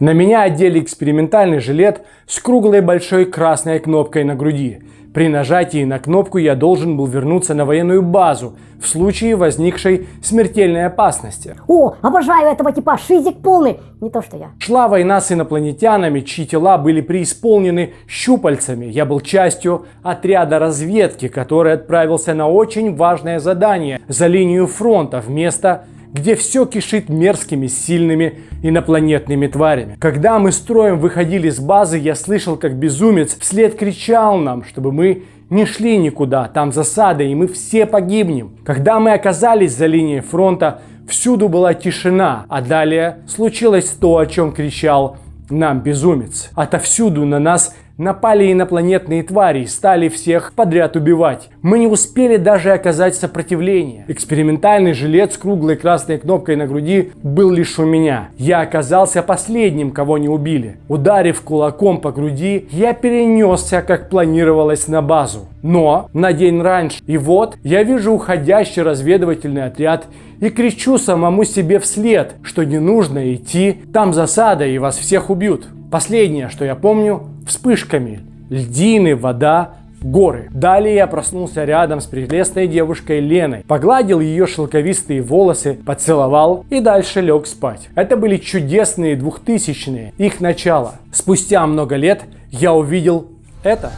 На меня одели экспериментальный жилет с круглой большой красной кнопкой на груди. При нажатии на кнопку я должен был вернуться на военную базу в случае возникшей смертельной опасности. О, обожаю этого типа, шизик полный. Не то, что я. Шла война с инопланетянами, чьи тела были преисполнены щупальцами. Я был частью отряда разведки, который отправился на очень важное задание за линию фронта вместо где все кишит мерзкими, сильными инопланетными тварями. Когда мы строем выходили с базы, я слышал, как безумец вслед кричал нам, чтобы мы не шли никуда, там засада, и мы все погибнем. Когда мы оказались за линией фронта, всюду была тишина, а далее случилось то, о чем кричал нам безумец. Отовсюду на нас Напали инопланетные твари и стали всех подряд убивать. Мы не успели даже оказать сопротивление. Экспериментальный жилет с круглой красной кнопкой на груди был лишь у меня. Я оказался последним, кого не убили. Ударив кулаком по груди, я перенесся, как планировалось, на базу. Но на день раньше. И вот я вижу уходящий разведывательный отряд и кричу самому себе вслед, что не нужно идти, там засада и вас всех убьют. Последнее, что я помню, вспышками. Льдины, вода, горы. Далее я проснулся рядом с прелестной девушкой Леной, погладил ее шелковистые волосы, поцеловал и дальше лег спать. Это были чудесные двухтысячные, их начало. Спустя много лет я увидел это.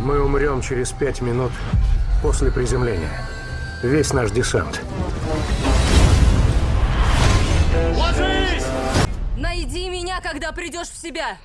Мы умрем через пять минут после приземления. Весь наш десант. Найди меня, когда придешь в себя.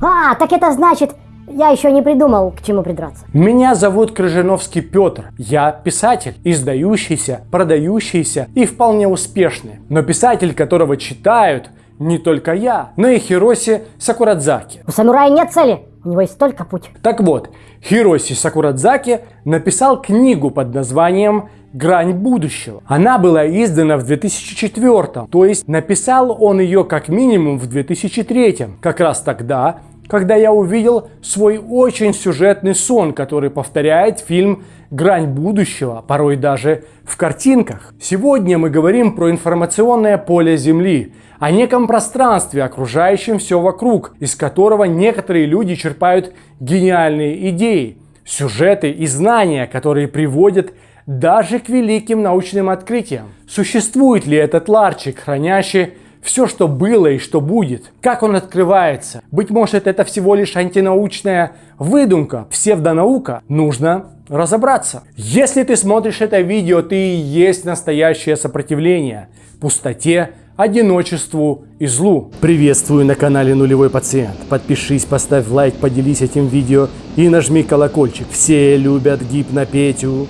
А, так это значит, я еще не придумал, к чему придраться. Меня зовут Крыжиновский Петр. Я писатель, издающийся, продающийся и вполне успешный. Но писатель, которого читают не только я, но и Хироси Сакурадзаки. У самурая нет цели, у него есть только путь. Так вот, Хироси Сакурадзаки написал книгу под названием «Грань будущего». Она была издана в 2004, то есть написал он ее как минимум в 2003, как раз тогда, когда я увидел свой очень сюжетный сон, который повторяет фильм «Грань будущего», порой даже в картинках. Сегодня мы говорим про информационное поле Земли, о неком пространстве, окружающем все вокруг, из которого некоторые люди черпают гениальные идеи, сюжеты и знания, которые приводят даже к великим научным открытиям. Существует ли этот ларчик, хранящий все, что было и что будет, как он открывается. Быть может, это всего лишь антинаучная выдумка, псевдонаука. Нужно разобраться. Если ты смотришь это видео, ты и есть настоящее сопротивление пустоте, одиночеству и злу. Приветствую на канале Нулевой Пациент. Подпишись, поставь лайк, поделись этим видео и нажми колокольчик. Все любят гипнопетю.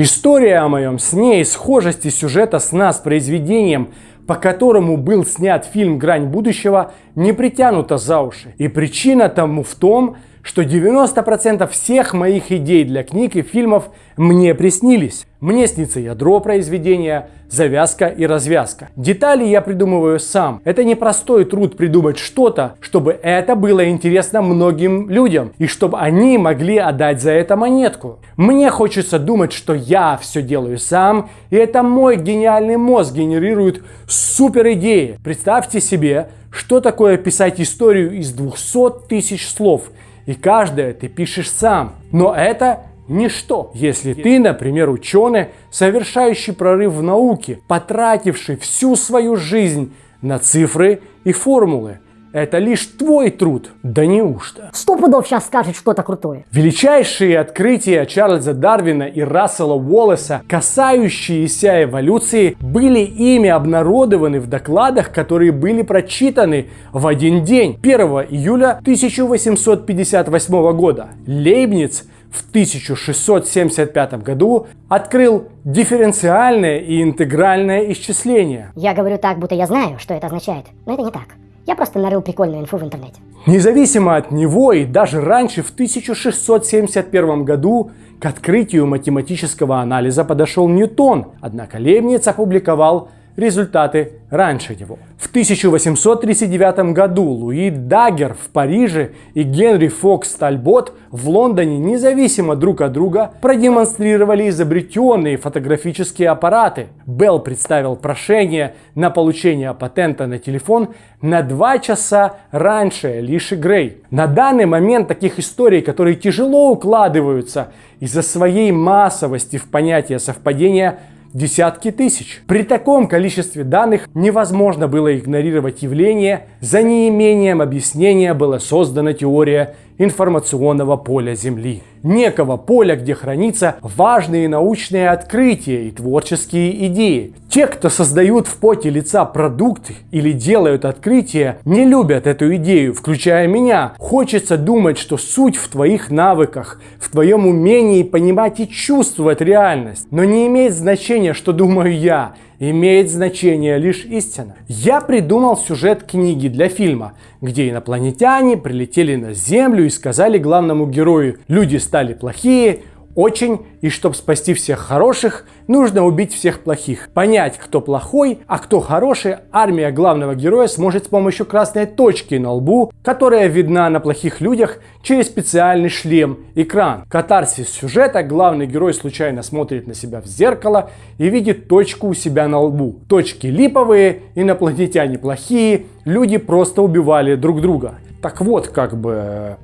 История о моем сне и схожести сюжета сна с произведением, по которому был снят фильм «Грань будущего», не притянута за уши. И причина тому в том, что 90% всех моих идей для книг и фильмов мне приснились. Мне снится ядро произведения, завязка и развязка. Детали я придумываю сам. Это не простой труд придумать что-то, чтобы это было интересно многим людям и чтобы они могли отдать за это монетку. Мне хочется думать, что я все делаю сам, и это мой гениальный мозг генерирует супер идеи. Представьте себе, что такое писать историю из 200 тысяч слов, и каждое ты пишешь сам. Но это ничто, если ты, например, ученый, совершающий прорыв в науке, потративший всю свою жизнь на цифры и формулы. Это лишь твой труд. Да неужто? Сто пудов сейчас скажет что-то крутое. Величайшие открытия Чарльза Дарвина и Рассела Уоллеса, касающиеся эволюции, были ими обнародованы в докладах, которые были прочитаны в один день, 1 июля 1858 года. Лейбниц в 1675 году открыл дифференциальное и интегральное исчисление. Я говорю так, будто я знаю, что это означает, но это не так. Я просто нарыл прикольную инфу в интернете. Независимо от него и даже раньше, в 1671 году, к открытию математического анализа подошел Ньютон, однако Лейбниц опубликовал результаты раньше него. В 1839 году Луи Даггер в Париже и Генри Фокс Тальбот в Лондоне независимо друг от друга продемонстрировали изобретенные фотографические аппараты. Белл представил прошение на получение патента на телефон на два часа раньше Лиши Грей. На данный момент таких историй, которые тяжело укладываются из-за своей массовости в понятие совпадения, десятки тысяч. При таком количестве данных невозможно было игнорировать явление, за неимением объяснения была создана теория информационного поля Земли. Некого поля, где хранятся важные научные открытия и творческие идеи. Те, кто создают в поте лица продукты или делают открытия, не любят эту идею, включая меня. Хочется думать, что суть в твоих навыках, в твоем умении понимать и чувствовать реальность. Но не имеет значения, что думаю я имеет значение лишь истина. Я придумал сюжет книги для фильма, где инопланетяне прилетели на Землю и сказали главному герою, люди стали плохие, очень, и чтобы спасти всех хороших, нужно убить всех плохих. Понять, кто плохой, а кто хороший, армия главного героя сможет с помощью красной точки на лбу, которая видна на плохих людях через специальный шлем-экран. Катарсис сюжета главный герой случайно смотрит на себя в зеркало и видит точку у себя на лбу. Точки липовые, инопланетяне плохие, люди просто убивали друг друга. Так вот, как бы...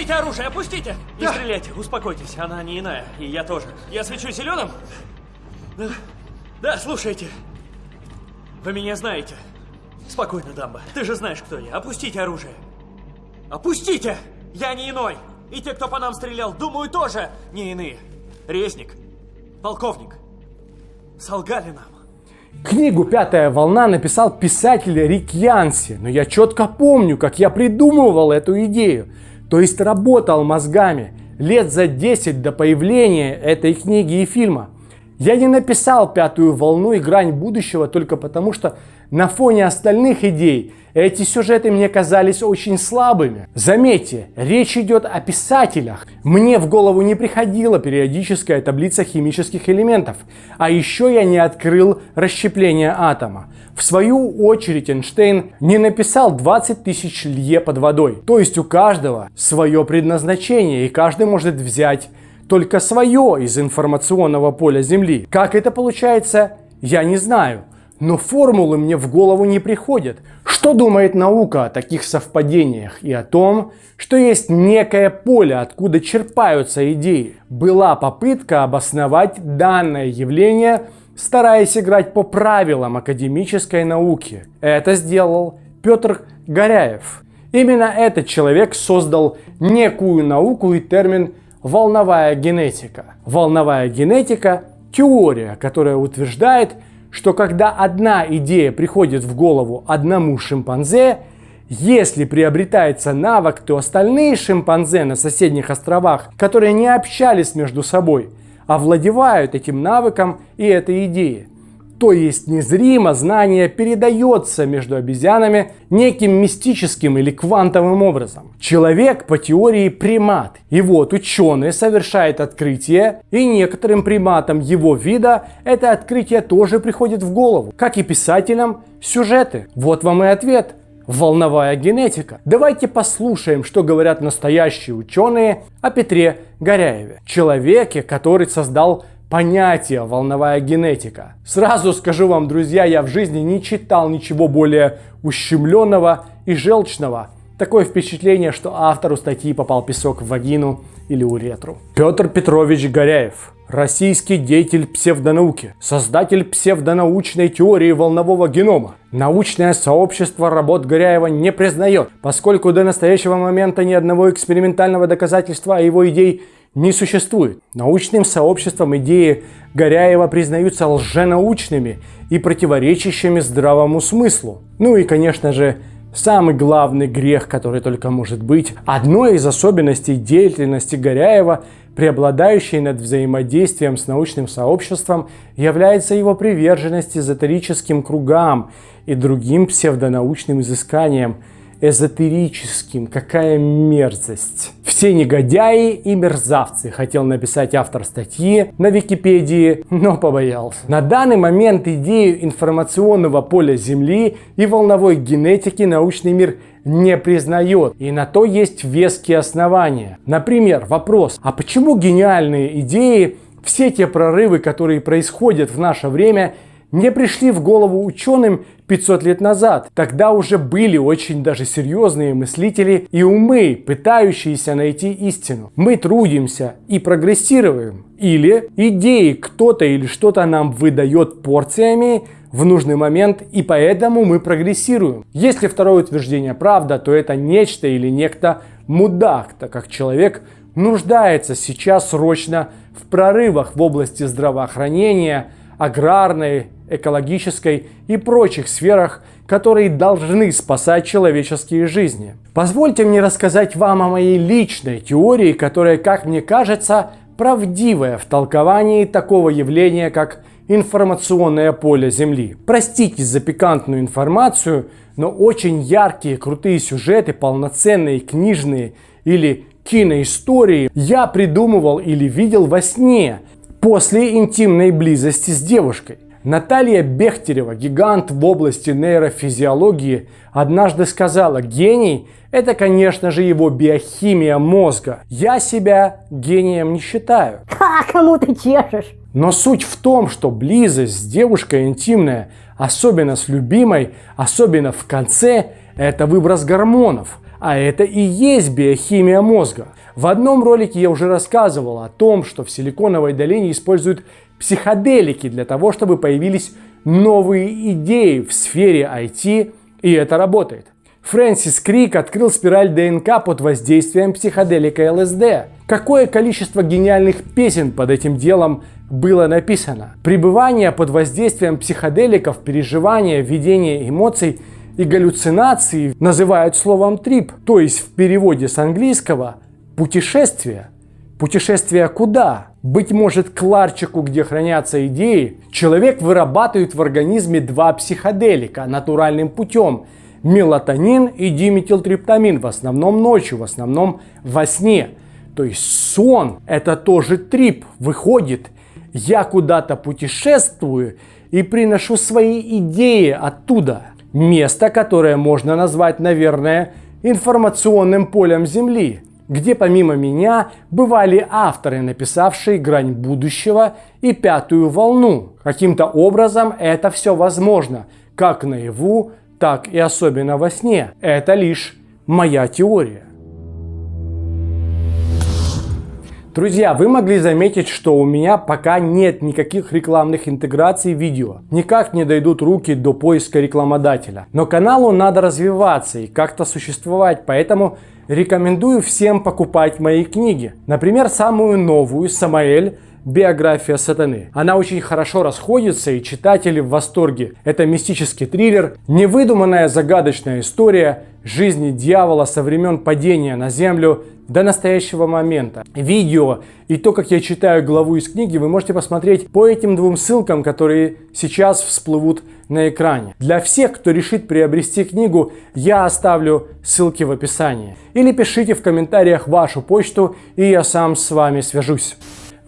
Опустите оружие, опустите! Не да. стреляйте, успокойтесь, она не иная, и я тоже. Я свечу зеленым? Да, да, слушайте. Вы меня знаете. Спокойно, Дамба, ты же знаешь, кто я. Опустите оружие. Опустите! Я не иной! И те, кто по нам стрелял, думаю, тоже не иные. Резник, полковник, солгали нам. Книгу «Пятая волна» написал писатель Рик Янси, но я четко помню, как я придумывал эту идею то есть работал мозгами лет за 10 до появления этой книги и фильма. Я не написал «Пятую волну» и «Грань будущего» только потому, что на фоне остальных идей эти сюжеты мне казались очень слабыми. Заметьте, речь идет о писателях. Мне в голову не приходила периодическая таблица химических элементов. А еще я не открыл расщепление атома. В свою очередь Эйнштейн не написал 20 тысяч лье под водой. То есть у каждого свое предназначение, и каждый может взять только свое из информационного поля Земли. Как это получается, я не знаю. Но формулы мне в голову не приходят. Что думает наука о таких совпадениях и о том, что есть некое поле, откуда черпаются идеи? Была попытка обосновать данное явление, стараясь играть по правилам академической науки. Это сделал Петр Горяев. Именно этот человек создал некую науку и термин волновая генетика. Волновая генетика – теория, которая утверждает, что когда одна идея приходит в голову одному шимпанзе, если приобретается навык, то остальные шимпанзе на соседних островах, которые не общались между собой, овладевают этим навыком и этой идеей. То есть незримо знание передается между обезьянами неким мистическим или квантовым образом. Человек по теории примат. И вот ученый совершает открытие, и некоторым приматам его вида это открытие тоже приходит в голову. Как и писателям сюжеты. Вот вам и ответ волновая генетика. Давайте послушаем, что говорят настоящие ученые о Петре Горяеве, человеке, который создал понятие волновая генетика. Сразу скажу вам, друзья, я в жизни не читал ничего более ущемленного и желчного. Такое впечатление, что автору статьи попал песок в вагину или уретру. Петр Петрович Горяев. Российский деятель псевдонауки, создатель псевдонаучной теории волнового генома. Научное сообщество работ Горяева не признает, поскольку до настоящего момента ни одного экспериментального доказательства о его идее не существует. Научным сообществом идеи Горяева признаются лженаучными и противоречащими здравому смыслу. Ну и, конечно же, самый главный грех, который только может быть. Одной из особенностей деятельности Горяева, преобладающей над взаимодействием с научным сообществом, является его приверженность эзотерическим кругам и другим псевдонаучным изысканиям, эзотерическим. Какая мерзость. Все негодяи и мерзавцы, хотел написать автор статьи на Википедии, но побоялся. На данный момент идею информационного поля Земли и волновой генетики научный мир не признает. И на то есть веские основания. Например, вопрос, а почему гениальные идеи, все те прорывы, которые происходят в наше время, не пришли в голову ученым 500 лет назад. Тогда уже были очень даже серьезные мыслители и умы, пытающиеся найти истину. Мы трудимся и прогрессируем. Или идеи кто-то или что-то нам выдает порциями, в нужный момент, и поэтому мы прогрессируем. Если второе утверждение правда, то это нечто или некто мудак, так как человек нуждается сейчас срочно в прорывах в области здравоохранения, аграрной, экологической и прочих сферах, которые должны спасать человеческие жизни. Позвольте мне рассказать вам о моей личной теории, которая, как мне кажется, правдивая в толковании такого явления, как информационное поле Земли. Простите за пикантную информацию, но очень яркие, крутые сюжеты, полноценные книжные или киноистории я придумывал или видел во сне после интимной близости с девушкой. Наталья Бехтерева, гигант в области нейрофизиологии, однажды сказала, гений – это, конечно же, его биохимия мозга. Я себя гением не считаю. А кому ты чешешь? Но суть в том, что близость с девушкой интимная, особенно с любимой, особенно в конце, это выброс гормонов. А это и есть биохимия мозга. В одном ролике я уже рассказывал о том, что в Силиконовой долине используют психоделики для того, чтобы появились новые идеи в сфере IT, и это работает. Фрэнсис Крик открыл спираль ДНК под воздействием психоделика ЛСД. Какое количество гениальных песен под этим делом было написано. Пребывание под воздействием психоделиков, переживания, видения эмоций и галлюцинации называют словом трип, то есть в переводе с английского путешествие. Путешествие куда? Быть может, к ларчику, где хранятся идеи, человек вырабатывает в организме два психоделика натуральным путем – мелатонин и диметилтриптамин, в основном ночью, в основном во сне. То есть сон – это тоже трип, выходит – я куда-то путешествую и приношу свои идеи оттуда. Место, которое можно назвать, наверное, информационным полем Земли, где помимо меня бывали авторы, написавшие «Грань будущего» и «Пятую волну». Каким-то образом это все возможно, как наяву, так и особенно во сне. Это лишь моя теория. Друзья, вы могли заметить, что у меня пока нет никаких рекламных интеграций видео. Никак не дойдут руки до поиска рекламодателя. Но каналу надо развиваться и как-то существовать, поэтому рекомендую всем покупать мои книги. Например, самую новую «Самаэль. Биография сатаны. Она очень хорошо расходится и читатели в восторге. Это мистический триллер, невыдуманная загадочная история жизни дьявола со времен падения на землю до настоящего момента. Видео и то, как я читаю главу из книги, вы можете посмотреть по этим двум ссылкам, которые сейчас всплывут на экране. Для всех, кто решит приобрести книгу, я оставлю ссылки в описании. Или пишите в комментариях вашу почту, и я сам с вами свяжусь.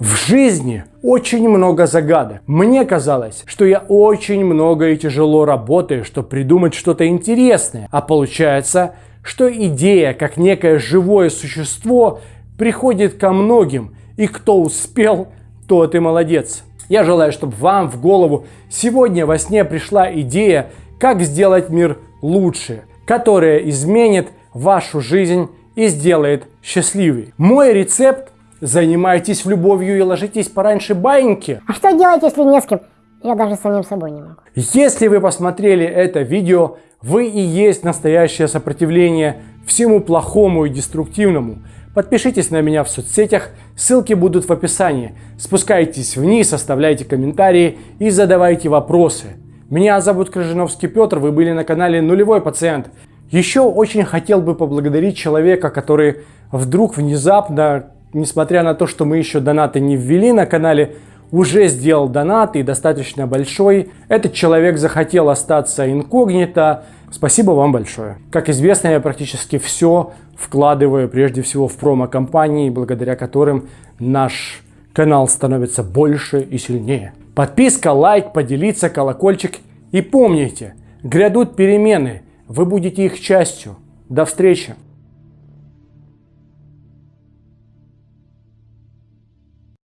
В жизни очень много загадок. Мне казалось, что я очень много и тяжело работаю, чтобы придумать что-то интересное. А получается, что идея, как некое живое существо, приходит ко многим, и кто успел, тот и молодец. Я желаю, чтобы вам в голову сегодня во сне пришла идея, как сделать мир лучше, которая изменит вашу жизнь и сделает счастливей. Мой рецепт – занимайтесь любовью и ложитесь пораньше баиньки. А что делать, если не с кем? Я даже самим собой не могу. Если вы посмотрели это видео, вы и есть настоящее сопротивление всему плохому и деструктивному. Подпишитесь на меня в соцсетях, ссылки будут в описании. Спускайтесь вниз, оставляйте комментарии и задавайте вопросы. Меня зовут Крыжиновский Петр, вы были на канале Нулевой Пациент. Еще очень хотел бы поблагодарить человека, который вдруг внезапно, несмотря на то, что мы еще донаты не ввели на канале, уже сделал донат и достаточно большой. Этот человек захотел остаться инкогнито. Спасибо вам большое. Как известно, я практически все вкладываю прежде всего в промо-компании, благодаря которым наш канал становится больше и сильнее. Подписка, лайк, поделиться, колокольчик. И помните, грядут перемены, вы будете их частью. До встречи!